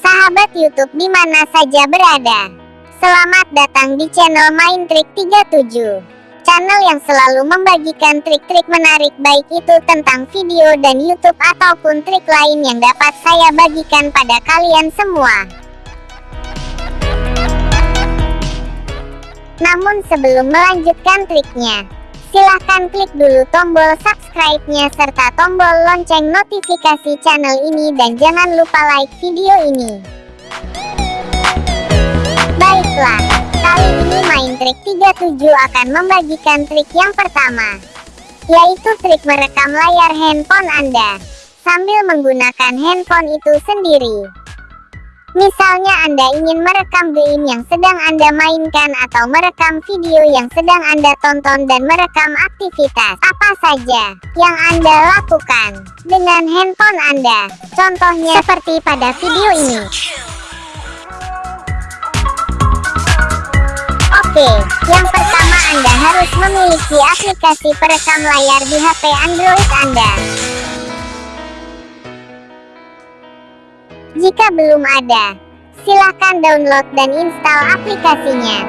sahabat YouTube di mana saja berada. Selamat datang di channel Main Trik 37. Channel yang selalu membagikan trik-trik menarik baik itu tentang video dan YouTube ataupun trik lain yang dapat saya bagikan pada kalian semua. Namun sebelum melanjutkan triknya, silahkan klik dulu tombol subscribe-nya serta tombol lonceng notifikasi channel ini dan jangan lupa like video ini. Baiklah, kali ini main trik 37 akan membagikan trik yang pertama, yaitu trik merekam layar handphone Anda, sambil menggunakan handphone itu sendiri. Misalnya Anda ingin merekam game yang sedang Anda mainkan atau merekam video yang sedang Anda tonton dan merekam aktivitas apa saja yang Anda lakukan dengan handphone Anda. Contohnya seperti pada video ini. Oke, yang pertama Anda harus memiliki aplikasi perekam layar di HP Android Anda. Jika belum ada, silakan download dan install aplikasinya.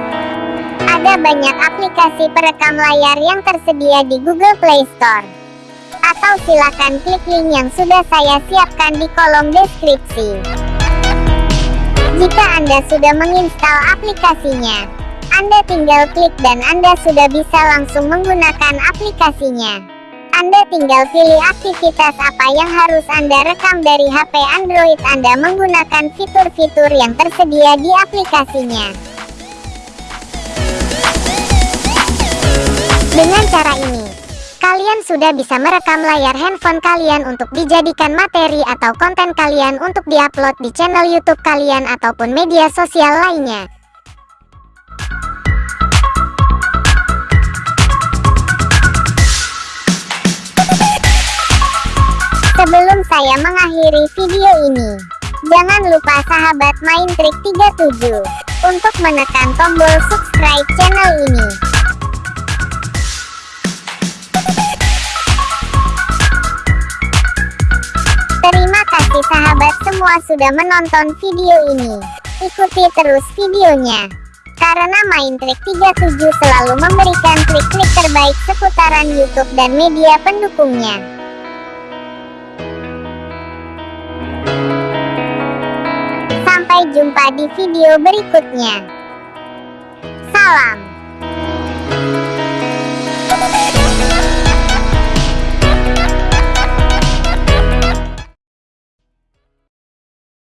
Ada banyak aplikasi perekam layar yang tersedia di Google Play Store. Atau silakan klik link yang sudah saya siapkan di kolom deskripsi. Jika Anda sudah menginstal aplikasinya, anda tinggal klik dan Anda sudah bisa langsung menggunakan aplikasinya. Anda tinggal pilih aktivitas apa yang harus Anda rekam dari HP Android Anda menggunakan fitur-fitur yang tersedia di aplikasinya. Dengan cara ini, kalian sudah bisa merekam layar handphone kalian untuk dijadikan materi atau konten kalian untuk diupload di channel YouTube kalian ataupun media sosial lainnya. Sebelum saya mengakhiri video ini, jangan lupa sahabat main trik 37 untuk menekan tombol subscribe channel ini. Terima kasih sahabat semua sudah menonton video ini. Ikuti terus videonya. Karena main trik 37 selalu memberikan trik-trik terbaik seputaran YouTube dan media pendukungnya. Jumpa di video berikutnya. Salam.